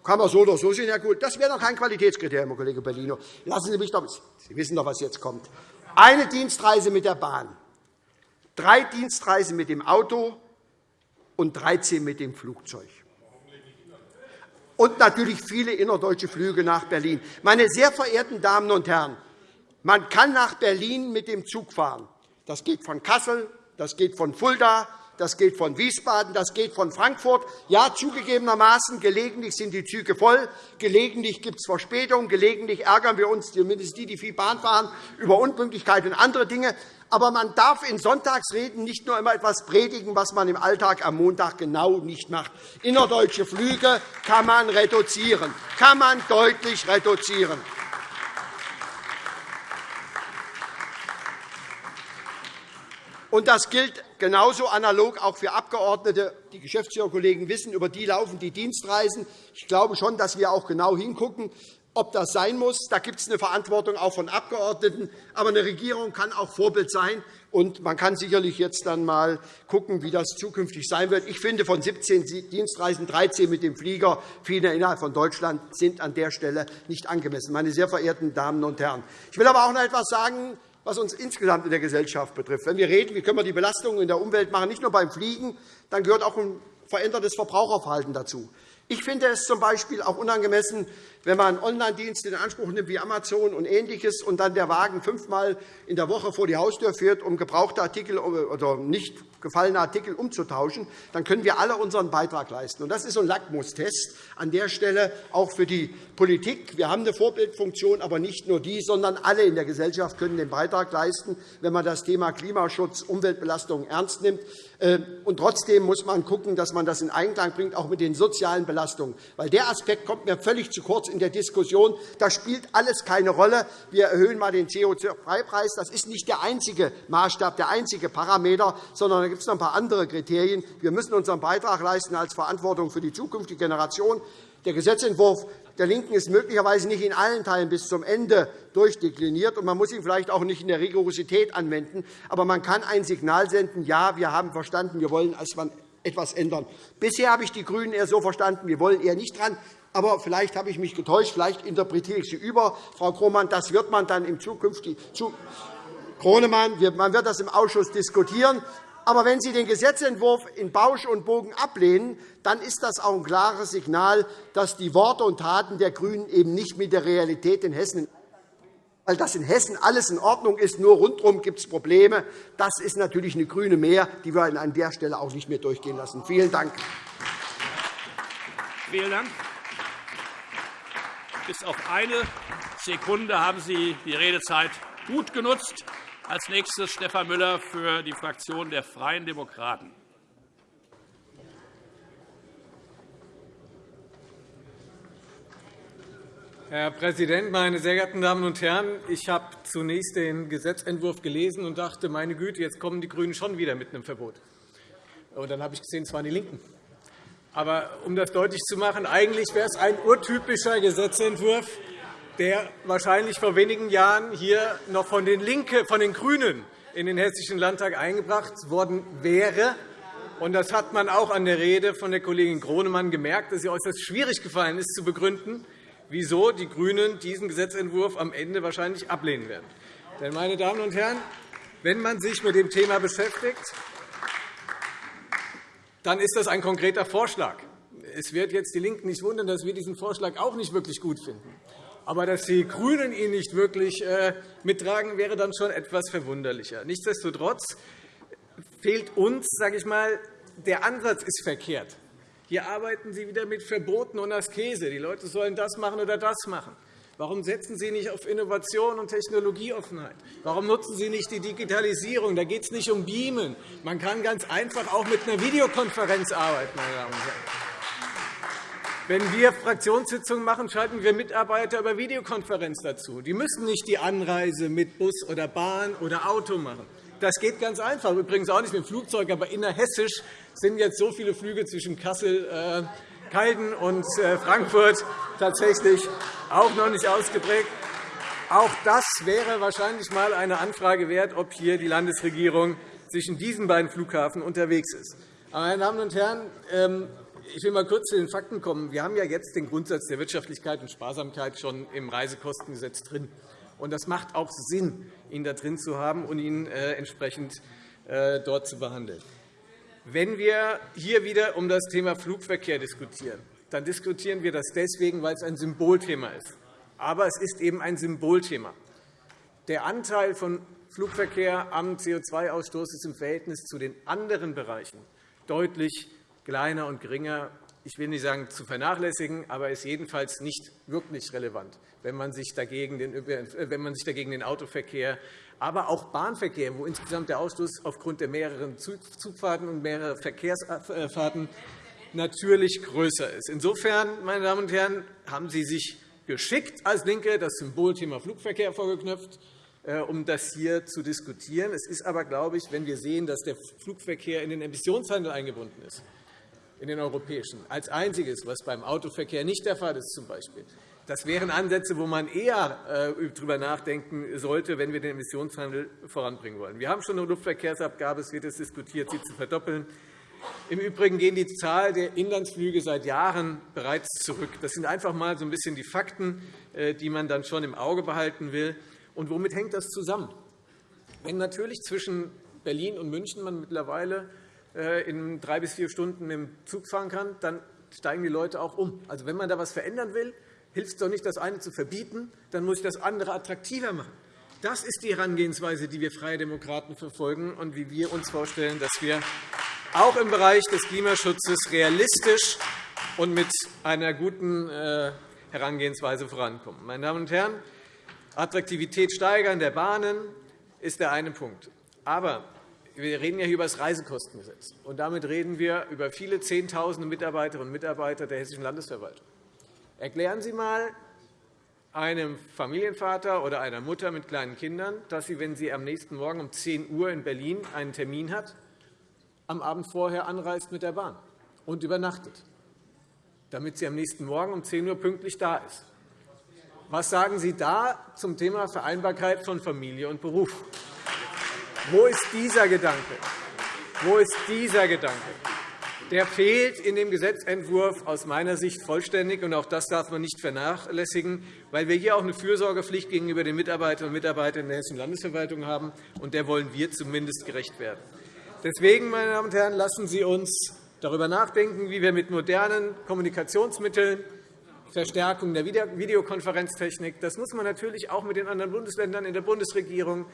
kann man so oder so sehen, Herr Gut. Das wäre doch kein Qualitätskriterium, Herr Kollege Bellino. Lassen Sie mich doch. Sie wissen doch, was jetzt kommt. Eine Dienstreise mit der Bahn, drei Dienstreisen mit dem Auto und 13 mit dem Flugzeug und natürlich viele innerdeutsche Flüge nach Berlin. Meine sehr verehrten Damen und Herren, man kann nach Berlin mit dem Zug fahren. Das geht von Kassel, das geht von Fulda, das geht von Wiesbaden, das geht von Frankfurt. Ja, zugegebenermaßen, gelegentlich sind die Züge voll, gelegentlich gibt es Verspätungen, gelegentlich ärgern wir uns, zumindest die, die viel Bahn fahren, über Unpünktlichkeit und andere Dinge. Aber man darf in Sonntagsreden nicht nur immer etwas predigen, was man im Alltag am Montag genau nicht macht. Innerdeutsche Flüge kann man reduzieren, kann man deutlich reduzieren. Und das gilt genauso analog auch für Abgeordnete. Die Geschäftsführerkollegen wissen, über die laufen die Dienstreisen. Ich glaube schon, dass wir auch genau hingucken, ob das sein muss. Da gibt es eine Verantwortung auch von Abgeordneten. Aber eine Regierung kann auch Vorbild sein. Und man kann sicherlich jetzt dann einmal schauen, wie das zukünftig sein wird. Ich finde, von 17 Dienstreisen 13 mit dem Flieger, viele innerhalb von Deutschland, sind an der Stelle nicht angemessen. Meine sehr verehrten Damen und Herren. Ich will aber auch noch etwas sagen was uns insgesamt in der Gesellschaft betrifft. Wenn wir reden, wie können wir die Belastungen in der Umwelt machen, nicht nur beim Fliegen, dann gehört auch ein verändertes Verbraucherverhalten dazu. Ich finde es z. B. auch unangemessen, wenn man einen Online-Dienst in Anspruch nimmt wie Amazon und Ähnliches und dann der Wagen fünfmal in der Woche vor die Haustür fährt, um gebrauchte Artikel oder nicht gefallene Artikel umzutauschen, dann können wir alle unseren Beitrag leisten. Das ist ein Lackmustest an der Stelle auch für die Politik. Wir haben eine Vorbildfunktion, aber nicht nur die, sondern alle in der Gesellschaft können den Beitrag leisten, wenn man das Thema Klimaschutz, Umweltbelastung ernst nimmt. Ähm, und trotzdem muss man schauen, dass man das in Einklang bringt, auch mit den sozialen Belastungen. Weil der Aspekt kommt mir völlig zu kurz in der Diskussion. Da spielt alles keine Rolle. Wir erhöhen einmal den CO2-Preis. Das ist nicht der einzige Maßstab, der einzige Parameter, sondern da gibt es noch ein paar andere Kriterien. Wir müssen unseren Beitrag leisten als Verantwortung für die zukünftige Generation. Der Gesetzentwurf der LINKEN ist möglicherweise nicht in allen Teilen bis zum Ende durchdekliniert, und man muss ihn vielleicht auch nicht in der Rigorosität anwenden. Aber man kann ein Signal senden, ja, wir haben verstanden, wir wollen etwas ändern. Bisher habe ich die GRÜNEN eher so verstanden, wir wollen eher nicht dran. Aber vielleicht habe ich mich getäuscht, vielleicht interpretiere ich Sie über, Frau Krohmann. Das wird man dann im zukünftigen man wird das im Ausschuss diskutieren. Aber wenn Sie den Gesetzentwurf in Bausch und Bogen ablehnen, dann ist das auch ein klares Signal, dass die Worte und Taten der GRÜNEN eben nicht mit der Realität in Hessen weil das in Hessen alles in Ordnung ist, nur rundherum gibt es Probleme. Das ist natürlich eine grüne Mehr, die wir an der Stelle auch nicht mehr durchgehen lassen. Vielen Dank. Vielen Dank. Bis auf eine Sekunde haben Sie die Redezeit gut genutzt. Als nächstes Stefan Müller für die Fraktion der Freien Demokraten. Herr Präsident, meine sehr geehrten Damen und Herren! Ich habe zunächst den Gesetzentwurf gelesen und dachte, meine Güte, jetzt kommen die GRÜNEN schon wieder mit einem Verbot. Und dann habe ich gesehen, es waren die LINKEN. Aber um das deutlich zu machen, eigentlich wäre es ein urtypischer Gesetzentwurf, der wahrscheinlich vor wenigen Jahren hier noch von den, Linke, von den GRÜNEN in den Hessischen Landtag eingebracht worden wäre. Das hat man auch an der Rede von der Kollegin Gronemann gemerkt, dass sie äußerst schwierig gefallen ist, zu begründen, wieso die GRÜNEN diesen Gesetzentwurf am Ende wahrscheinlich ablehnen werden. Denn, meine Damen und Herren, wenn man sich mit dem Thema beschäftigt, dann ist das ein konkreter Vorschlag. Es wird jetzt die LINKEN nicht wundern, dass wir diesen Vorschlag auch nicht wirklich gut finden. Aber dass die GRÜNEN ihn nicht wirklich äh, mittragen, wäre dann schon etwas verwunderlicher. Nichtsdestotrotz fehlt uns, sage ich mal, der Ansatz ist verkehrt. Hier arbeiten Sie wieder mit Verboten und Askese. Die Leute sollen das machen oder das machen. Warum setzen Sie nicht auf Innovation und Technologieoffenheit? Warum nutzen Sie nicht die Digitalisierung? Da geht es nicht um Beamen. Man kann ganz einfach auch mit einer Videokonferenz arbeiten. Meine Damen und Herren. Wenn wir Fraktionssitzungen machen, schalten wir Mitarbeiter über Videokonferenz dazu. Die müssen nicht die Anreise mit Bus oder Bahn oder Auto machen. Das geht ganz einfach. Übrigens auch nicht mit dem Flugzeug, aber innerhessisch sind jetzt so viele Flüge zwischen Kassel, Kalden und äh, Frankfurt tatsächlich auch noch nicht ausgeprägt. Auch das wäre wahrscheinlich einmal eine Anfrage wert, ob hier die Landesregierung zwischen diesen beiden Flughafen unterwegs ist. Meine Damen und Herren, ähm, ich will mal kurz zu den Fakten kommen. Wir haben ja jetzt den Grundsatz der Wirtschaftlichkeit und Sparsamkeit schon im Reisekostengesetz drin. Und das macht auch Sinn, ihn da drin zu haben und ihn äh, entsprechend äh, dort zu behandeln. Wenn wir hier wieder um das Thema Flugverkehr diskutieren, dann diskutieren wir das deswegen, weil es ein Symbolthema ist. Aber es ist eben ein Symbolthema. Der Anteil von Flugverkehr am CO2-Ausstoß ist im Verhältnis zu den anderen Bereichen deutlich kleiner und geringer, ich will nicht sagen zu vernachlässigen, aber ist jedenfalls nicht wirklich relevant, wenn man sich dagegen den, wenn man sich dagegen den Autoverkehr, aber auch Bahnverkehr, wo insgesamt der Ausstoß aufgrund der mehreren Zugfahrten und mehrerer Verkehrsfahrten natürlich größer ist. Insofern, meine Damen und Herren, haben Sie sich geschickt als LINKE das Symbolthema Flugverkehr vorgeknöpft, äh, um das hier zu diskutieren. Es ist aber, glaube ich, wenn wir sehen, dass der Flugverkehr in den Emissionshandel eingebunden ist, in den europäischen, als einziges, was beim Autoverkehr nicht der Fall ist. Zum Beispiel. Das wären Ansätze, wo man eher äh, darüber nachdenken sollte, wenn wir den Emissionshandel voranbringen wollen. Wir haben schon eine Luftverkehrsabgabe. Es wird jetzt diskutiert, sie zu verdoppeln. Im Übrigen gehen die Zahl der Inlandsflüge seit Jahren bereits zurück. Das sind einfach einmal so ein bisschen die Fakten, äh, die man dann schon im Auge behalten will. Und womit hängt das zusammen? Wenn natürlich zwischen Berlin und München man mittlerweile äh, in drei bis vier Stunden dem Zug fahren kann, dann steigen die Leute auch um. Also, wenn man da etwas verändern will, hilft es doch nicht, das eine zu verbieten, dann muss ich das andere attraktiver machen. Das ist die Herangehensweise, die wir Freie Demokraten verfolgen und wie wir uns vorstellen, dass wir auch im Bereich des Klimaschutzes realistisch und mit einer guten äh, Herangehensweise vorankommen. Meine Damen und Herren, Attraktivität steigern der Bahnen ist der eine Punkt. Aber wir reden ja hier über das Reisekostengesetz. Und damit reden wir über viele Zehntausende Mitarbeiterinnen und Mitarbeiter der Hessischen Landesverwaltung. Erklären Sie einmal einem Familienvater oder einer Mutter mit kleinen Kindern, dass sie, wenn sie am nächsten Morgen um 10 Uhr in Berlin einen Termin hat, am Abend vorher anreist mit der Bahn und übernachtet. damit sie am nächsten Morgen um 10 Uhr pünktlich da ist. Was sagen Sie da zum Thema Vereinbarkeit von Familie und Beruf? Wo ist dieser Gedanke? Wo ist dieser Gedanke? Der fehlt in dem Gesetzentwurf aus meiner Sicht vollständig, und auch das darf man nicht vernachlässigen, weil wir hier auch eine Fürsorgepflicht gegenüber den Mitarbeiterinnen und Mitarbeitern der Hessischen Landesverwaltung haben, und der wollen wir zumindest gerecht werden. Deswegen, meine Damen und Herren, lassen Sie uns darüber nachdenken, wie wir mit modernen Kommunikationsmitteln Verstärkung der Videokonferenztechnik. Das muss man natürlich auch mit den anderen Bundesländern in der Bundesregierung.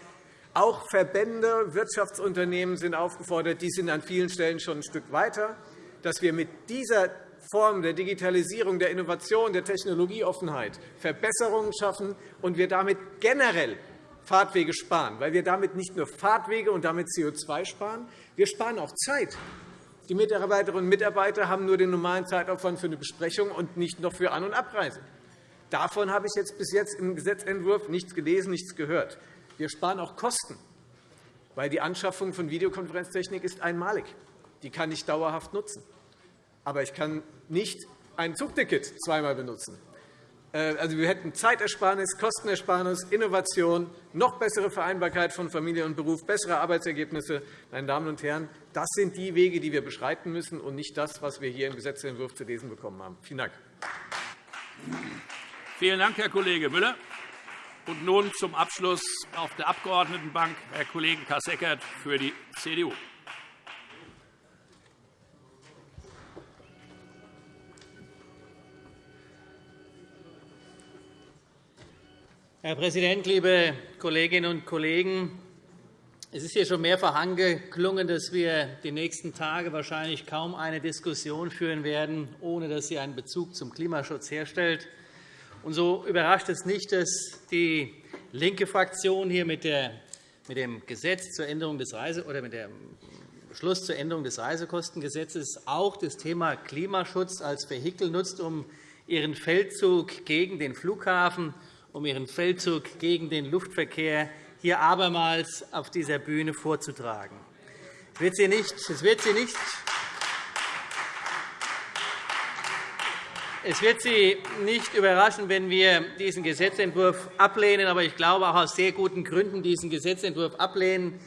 Auch Verbände, Wirtschaftsunternehmen sind aufgefordert. Die sind an vielen Stellen schon ein Stück weiter, dass wir mit dieser Form der Digitalisierung, der Innovation, der Technologieoffenheit Verbesserungen schaffen und wir damit generell Fahrtwege sparen, weil wir damit nicht nur Fahrtwege und damit CO2 sparen, wir sparen auch Zeit. Die Mitarbeiterinnen und Mitarbeiter haben nur den normalen Zeitaufwand für eine Besprechung und nicht noch für An- und Abreise. Davon habe ich jetzt bis jetzt im Gesetzentwurf nichts gelesen, nichts gehört. Wir sparen auch Kosten, weil die Anschaffung von Videokonferenztechnik ist einmalig. Die kann ich dauerhaft nutzen. Aber ich kann nicht ein Zugticket zweimal benutzen. Äh, also, wir hätten Zeitersparnis, Kostenersparnis, Innovation, noch bessere Vereinbarkeit von Familie und Beruf, bessere Arbeitsergebnisse. Meine Damen und Herren, das sind die Wege, die wir beschreiten müssen, und nicht das, was wir hier im Gesetzentwurf zu lesen bekommen haben. Vielen Dank. Vielen Dank, Herr Kollege Müller. Und nun zum Abschluss auf der Abgeordnetenbank Herr Kollege Kasseckert für die CDU. Herr Präsident, liebe Kolleginnen und Kollegen! Es ist hier schon mehrfach angeklungen, dass wir die nächsten Tage wahrscheinlich kaum eine Diskussion führen werden, ohne dass sie einen Bezug zum Klimaschutz herstellt. Und so überrascht es nicht, dass die linke Fraktion hier mit, dem Gesetz zur Änderung des Reise oder mit dem Beschluss zur Änderung des Reisekostengesetzes auch das Thema Klimaschutz als Vehikel nutzt, um ihren Feldzug gegen den Flughafen um ihren Feldzug gegen den Luftverkehr hier abermals auf dieser Bühne vorzutragen. Es wird Sie nicht, es wird Sie nicht Es wird Sie nicht überraschen, wenn wir diesen Gesetzentwurf ablehnen, aber ich glaube auch aus sehr guten Gründen diesen Gesetzentwurf ablehnen.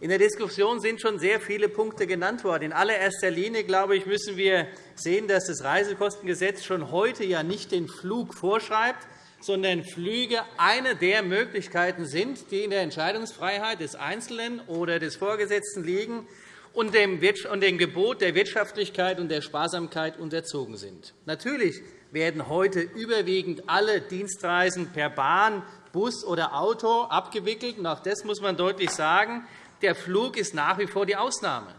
In der Diskussion sind schon sehr viele Punkte genannt worden. In allererster Linie glaube ich, müssen wir sehen, dass das Reisekostengesetz schon heute ja nicht den Flug vorschreibt, sondern Flüge eine der Möglichkeiten sind, die in der Entscheidungsfreiheit des Einzelnen oder des Vorgesetzten liegen und dem Gebot der Wirtschaftlichkeit und der Sparsamkeit unterzogen sind. Natürlich werden heute überwiegend alle Dienstreisen per Bahn, Bus oder Auto abgewickelt. Auch das muss man deutlich sagen. Der Flug ist nach wie vor die Ausnahme.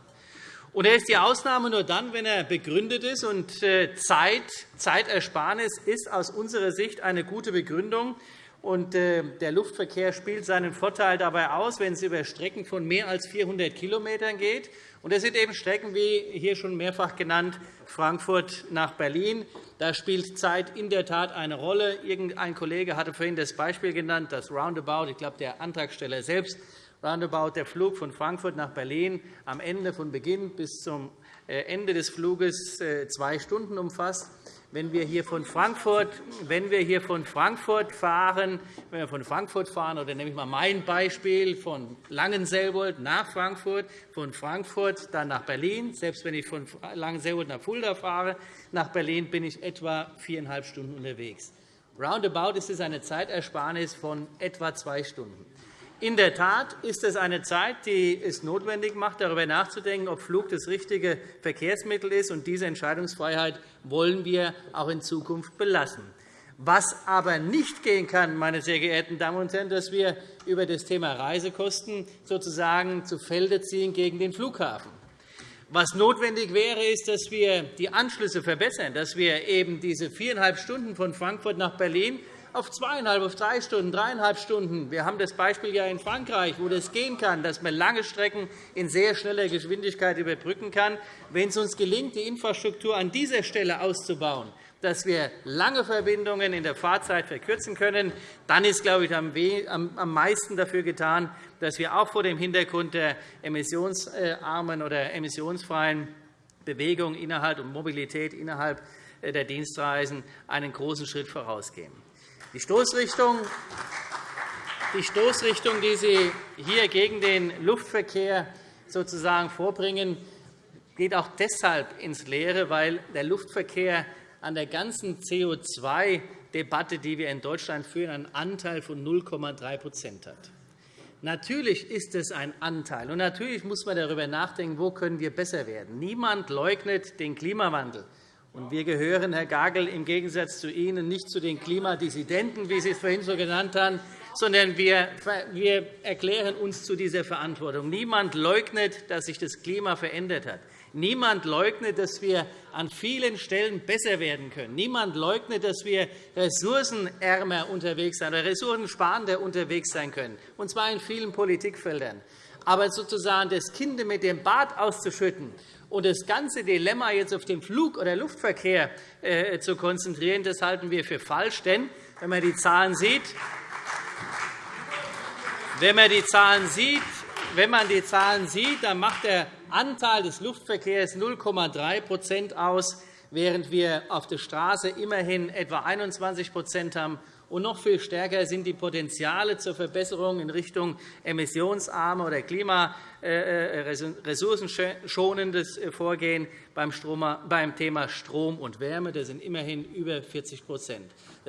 Und er ist die Ausnahme nur dann, wenn er begründet ist. Und äh, Zeit, Zeitersparnis ist aus unserer Sicht eine gute Begründung. Äh, der Luftverkehr spielt seinen Vorteil dabei aus, wenn es über Strecken von mehr als 400 km geht. Das sind eben Strecken, wie hier schon mehrfach genannt, Frankfurt nach Berlin. Da spielt Zeit in der Tat eine Rolle. Irgendein Kollege hatte vorhin das Beispiel genannt, das Roundabout. Ich glaube, der Antragsteller selbst roundabout der Flug von Frankfurt nach Berlin am Ende von Beginn bis zum äh, Ende des Fluges äh, zwei Stunden umfasst. Wenn wir hier von Frankfurt, wenn wir hier von Frankfurt fahren, wenn wir von Frankfurt fahren, oder nehme ich mal mein Beispiel von Langenselbold nach Frankfurt, von Frankfurt dann nach Berlin, selbst wenn ich von Langenselbold nach Fulda fahre, nach Berlin bin ich etwa viereinhalb Stunden unterwegs. Roundabout ist es eine Zeitersparnis von etwa zwei Stunden. In der Tat ist es eine Zeit, die es notwendig macht, darüber nachzudenken, ob Flug das richtige Verkehrsmittel ist. Und diese Entscheidungsfreiheit wollen wir auch in Zukunft belassen. Was aber nicht gehen kann, meine sehr geehrten Damen und Herren, dass wir über das Thema Reisekosten sozusagen zu Felde ziehen gegen den Flughafen. Was notwendig wäre, ist, dass wir die Anschlüsse verbessern, dass wir eben diese viereinhalb Stunden von Frankfurt nach Berlin auf zweieinhalb, auf drei Stunden, dreieinhalb Stunden. Wir haben das Beispiel ja in Frankreich, wo das gehen kann, dass man lange Strecken in sehr schneller Geschwindigkeit überbrücken kann. Wenn es uns gelingt, die Infrastruktur an dieser Stelle auszubauen, dass wir lange Verbindungen in der Fahrzeit verkürzen können, dann ist, glaube ich, am meisten dafür getan, dass wir auch vor dem Hintergrund der emissionsarmen oder emissionsfreien Bewegung innerhalb und Mobilität innerhalb der Dienstreisen einen großen Schritt vorausgehen. Die Stoßrichtung, die Stoßrichtung, die Sie hier gegen den Luftverkehr sozusagen vorbringen, geht auch deshalb ins Leere, weil der Luftverkehr an der ganzen CO2-Debatte, die wir in Deutschland führen, einen Anteil von 0,3% hat. Natürlich ist es ein Anteil, und natürlich muss man darüber nachdenken, wo können wir besser werden. Niemand leugnet den Klimawandel. Und wir gehören, Herr Gagel, im Gegensatz zu Ihnen nicht zu den Klimadissidenten, wie Sie es vorhin so genannt haben, sondern wir erklären uns zu dieser Verantwortung. Niemand leugnet, dass sich das Klima verändert hat. Niemand leugnet, dass wir an vielen Stellen besser werden können. Niemand leugnet, dass wir ressourcenärmer unterwegs sein oder ressourcensparender unterwegs sein können, und zwar in vielen Politikfeldern. Aber sozusagen das Kind mit dem Bad auszuschütten und das ganze Dilemma jetzt auf den Flug- oder Luftverkehr äh, zu konzentrieren, das halten wir für falsch. Denn wenn man die Zahlen sieht, wenn man die Zahlen sieht, wenn man die Zahlen sieht, dann macht der Anteil des Luftverkehrs 0,3% aus, während wir auf der Straße immerhin etwa 21% haben. Und noch viel stärker sind die Potenziale zur Verbesserung in Richtung emissionsarme oder klimaressourcenschonendes äh, Vorgehen beim Thema Strom und Wärme. Das sind immerhin über 40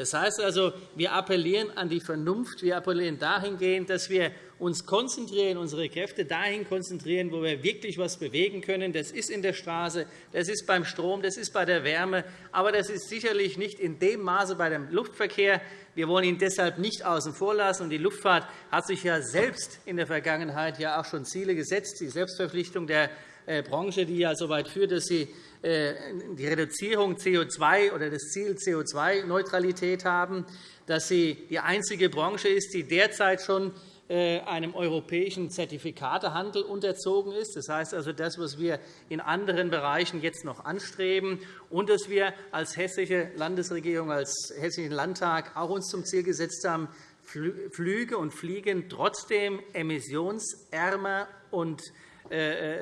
Das heißt also, wir appellieren an die Vernunft. Wir appellieren dahingehend, dass wir uns konzentrieren, unsere Kräfte dahin konzentrieren, wo wir wirklich etwas bewegen können. Das ist in der Straße, das ist beim Strom, das ist bei der Wärme, aber das ist sicherlich nicht in dem Maße bei dem Luftverkehr. Wir wollen ihn deshalb nicht außen vor lassen. Die Luftfahrt hat sich ja selbst in der Vergangenheit ja auch schon Ziele gesetzt, die Selbstverpflichtung der Branche, die ja so weit führt, dass sie äh, die Reduzierung CO2 oder das Ziel CO2-Neutralität haben, dass sie die einzige Branche ist, die derzeit schon äh, einem europäischen Zertifikatehandel unterzogen ist. Das heißt also, das, was wir in anderen Bereichen jetzt noch anstreben, und dass wir als hessische Landesregierung, als Hessischen Landtag auch uns zum Ziel gesetzt haben, Flüge und Fliegen trotzdem emissionsärmer und äh, äh,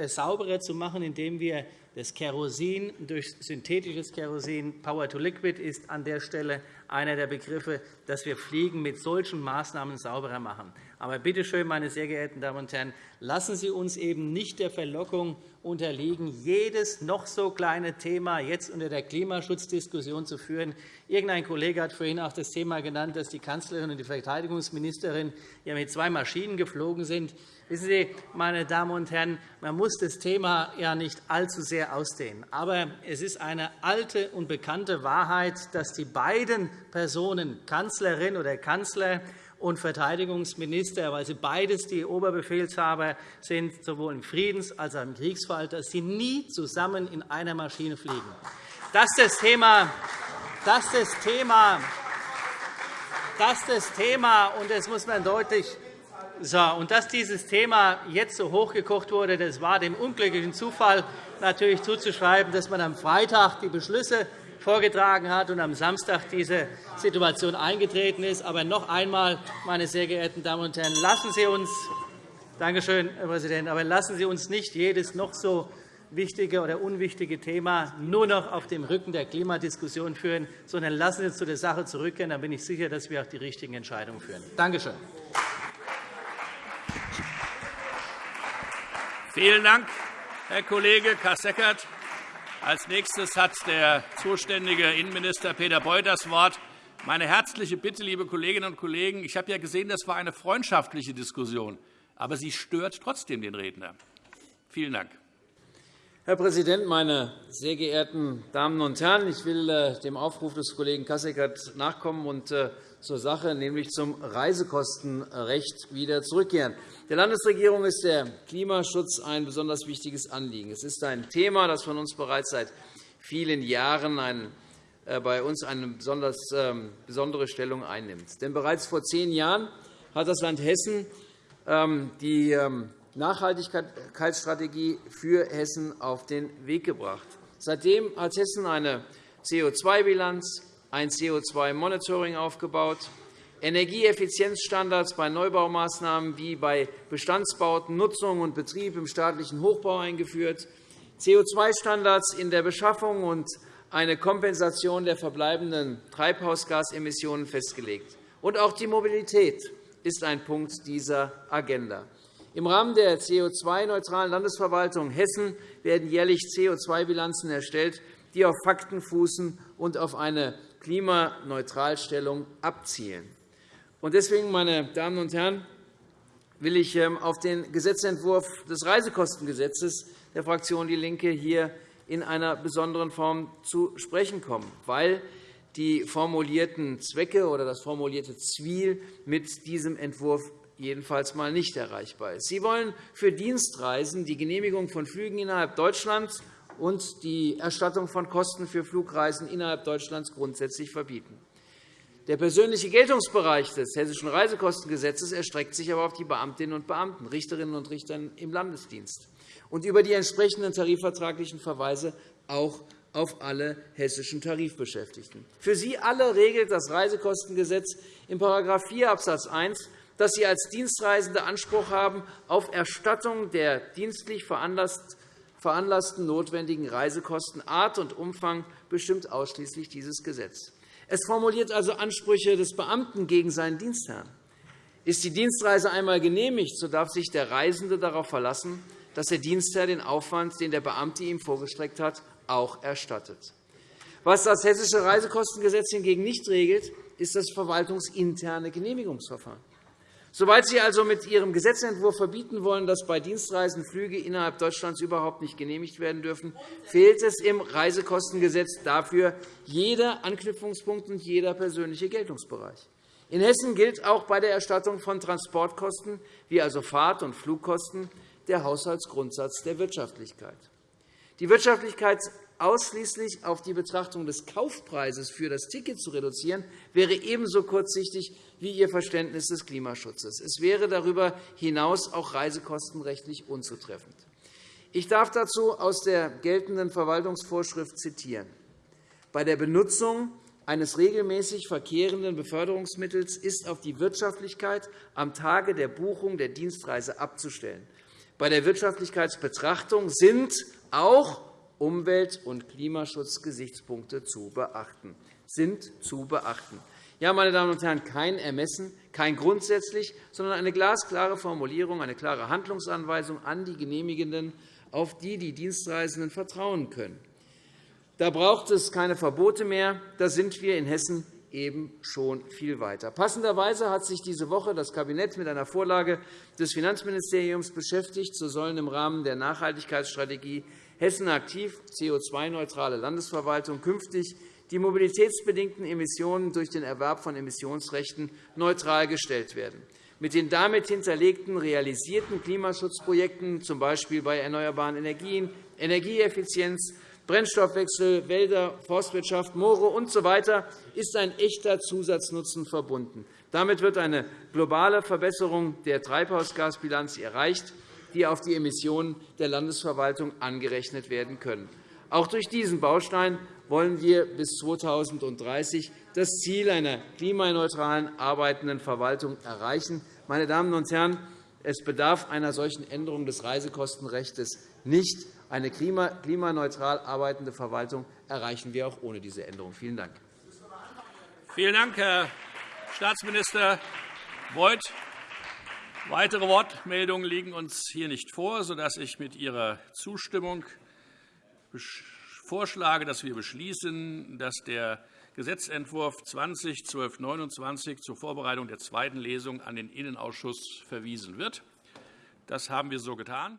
sauberer zu machen, indem wir das Kerosin durch synthetisches Kerosin, Power to Liquid, ist an der Stelle einer der Begriffe, dass wir Fliegen mit solchen Maßnahmen sauberer machen. Aber bitte schön, meine sehr geehrten Damen und Herren, lassen Sie uns eben nicht der Verlockung unterliegen, jedes noch so kleine Thema jetzt unter der Klimaschutzdiskussion zu führen. Irgendein Kollege hat vorhin auch das Thema genannt, dass die Kanzlerin und die Verteidigungsministerin ja mit zwei Maschinen geflogen sind. Wissen Sie, meine Damen und Herren, man muss das Thema ja nicht allzu sehr ausdehnen. Aber es ist eine alte und bekannte Wahrheit, dass die beiden Personen, Kanzlerin oder Kanzler und Verteidigungsminister, weil sie beides die Oberbefehlshaber sind, sowohl im Friedens- als auch im Kriegsfall, dass sie nie zusammen in einer Maschine fliegen. Das ist das Thema. Das ist das Thema. Das ist das Thema, und das muss man deutlich so, und dass dieses Thema jetzt so hochgekocht wurde, das war dem unglücklichen Zufall natürlich zuzuschreiben, dass man am Freitag die Beschlüsse vorgetragen hat und am Samstag diese Situation eingetreten ist. Aber noch einmal, meine sehr geehrten Damen und Herren, lassen Sie uns Danke schön, Herr Präsident. Aber lassen Sie uns nicht jedes noch so wichtige oder unwichtige Thema nur noch auf dem Rücken der Klimadiskussion führen, sondern lassen Sie uns zu der Sache zurückkehren. Dann bin ich sicher, dass wir auch die richtigen Entscheidungen führen. Danke schön. Vielen Dank, Herr Kollege Kasseckert. Als nächstes hat der zuständige Innenminister Peter Beuth das Wort. Meine herzliche Bitte, liebe Kolleginnen und Kollegen, ich habe ja gesehen, das war eine freundschaftliche Diskussion, aber sie stört trotzdem den Redner. Vielen Dank. Herr Präsident, meine sehr geehrten Damen und Herren! Ich will äh, dem Aufruf des Kollegen Kasseckert nachkommen und äh, zur Sache, nämlich zum Reisekostenrecht, wieder zurückkehren. Der Landesregierung ist der Klimaschutz ein besonders wichtiges Anliegen. Es ist ein Thema, das von uns bereits seit vielen Jahren ein, äh, bei uns eine besonders, äh, besondere Stellung einnimmt. Denn bereits vor zehn Jahren hat das Land Hessen ähm, die ähm, Nachhaltigkeitsstrategie für Hessen auf den Weg gebracht. Seitdem hat Hessen eine CO2-Bilanz, ein CO2-Monitoring aufgebaut, Energieeffizienzstandards bei Neubaumaßnahmen wie bei Bestandsbauten, Nutzung und Betrieb im staatlichen Hochbau eingeführt, CO2-Standards in der Beschaffung und eine Kompensation der verbleibenden Treibhausgasemissionen festgelegt. Und auch die Mobilität ist ein Punkt dieser Agenda. Im Rahmen der CO2-neutralen Landesverwaltung Hessen werden jährlich CO2-Bilanzen erstellt, die auf Fakten fußen und auf eine Klimaneutralstellung abzielen. Deswegen, meine Damen und Herren, will ich ähm, auf den Gesetzentwurf des Reisekostengesetzes der Fraktion DIE LINKE hier in einer besonderen Form zu sprechen kommen, weil die formulierten Zwecke oder das formulierte Ziel mit diesem Entwurf jedenfalls mal nicht erreichbar ist. Sie wollen für Dienstreisen die Genehmigung von Flügen innerhalb Deutschlands und die Erstattung von Kosten für Flugreisen innerhalb Deutschlands grundsätzlich verbieten. Der persönliche Geltungsbereich des Hessischen Reisekostengesetzes erstreckt sich aber auf die Beamtinnen und Beamten, Richterinnen und Richter im Landesdienst und über die entsprechenden tarifvertraglichen Verweise auch auf alle hessischen Tarifbeschäftigten. Für sie alle regelt das Reisekostengesetz in § 4 Abs. 1, dass sie als Dienstreisende Anspruch haben auf Erstattung der dienstlich veranlassten notwendigen Reisekosten. Art und Umfang bestimmt ausschließlich dieses Gesetz. Es formuliert also Ansprüche des Beamten gegen seinen Dienstherrn. Ist die Dienstreise einmal genehmigt, so darf sich der Reisende darauf verlassen, dass der Dienstherr den Aufwand, den der Beamte ihm vorgestreckt hat, auch erstattet. Was das Hessische Reisekostengesetz hingegen nicht regelt, ist das verwaltungsinterne Genehmigungsverfahren. Soweit Sie also mit Ihrem Gesetzentwurf verbieten wollen, dass bei Dienstreisen Flüge innerhalb Deutschlands überhaupt nicht genehmigt werden dürfen, fehlt es im Reisekostengesetz dafür jeder Anknüpfungspunkt und jeder persönliche Geltungsbereich. In Hessen gilt auch bei der Erstattung von Transportkosten, wie also Fahrt- und Flugkosten, der Haushaltsgrundsatz der Wirtschaftlichkeit. Die Wirtschaftlichkeit ausschließlich auf die Betrachtung des Kaufpreises für das Ticket zu reduzieren, wäre ebenso kurzsichtig wie Ihr Verständnis des Klimaschutzes. Es wäre darüber hinaus auch reisekostenrechtlich unzutreffend. Ich darf dazu aus der geltenden Verwaltungsvorschrift zitieren. Bei der Benutzung eines regelmäßig verkehrenden Beförderungsmittels ist auf die Wirtschaftlichkeit am Tage der Buchung der Dienstreise abzustellen. Bei der Wirtschaftlichkeitsbetrachtung sind auch Umwelt- und Klimaschutzgesichtspunkte zu beachten. Sind zu beachten. Ja, meine Damen und Herren, kein Ermessen, kein grundsätzlich, sondern eine glasklare Formulierung, eine klare Handlungsanweisung an die Genehmigenden, auf die die Dienstreisenden vertrauen können. Da braucht es keine Verbote mehr. Da sind wir in Hessen eben schon viel weiter. Passenderweise hat sich diese Woche das Kabinett mit einer Vorlage des Finanzministeriums beschäftigt. So sollen im Rahmen der Nachhaltigkeitsstrategie Hessen aktiv, CO2-neutrale Landesverwaltung, künftig die mobilitätsbedingten Emissionen durch den Erwerb von Emissionsrechten neutral gestellt werden. Mit den damit hinterlegten realisierten Klimaschutzprojekten, z. B. bei erneuerbaren Energien, Energieeffizienz, Brennstoffwechsel, Wälder, Forstwirtschaft, Moore usw. So ist ein echter Zusatznutzen verbunden. Damit wird eine globale Verbesserung der Treibhausgasbilanz erreicht, die auf die Emissionen der Landesverwaltung angerechnet werden können. Auch durch diesen Baustein wollen wir bis 2030 das Ziel einer klimaneutralen arbeitenden Verwaltung erreichen. Meine Damen und Herren, es bedarf einer solchen Änderung des Reisekostenrechts nicht. Eine klimaneutral arbeitende Verwaltung erreichen wir auch ohne diese Änderung. Vielen Dank. Vielen Dank, Herr Staatsminister Beuth. Weitere Wortmeldungen liegen uns hier nicht vor, sodass ich mit Ihrer Zustimmung vorschlage, dass wir beschließen, dass der Gesetzentwurf 20-1229 zur Vorbereitung der zweiten Lesung an den Innenausschuss verwiesen wird. Das haben wir so getan.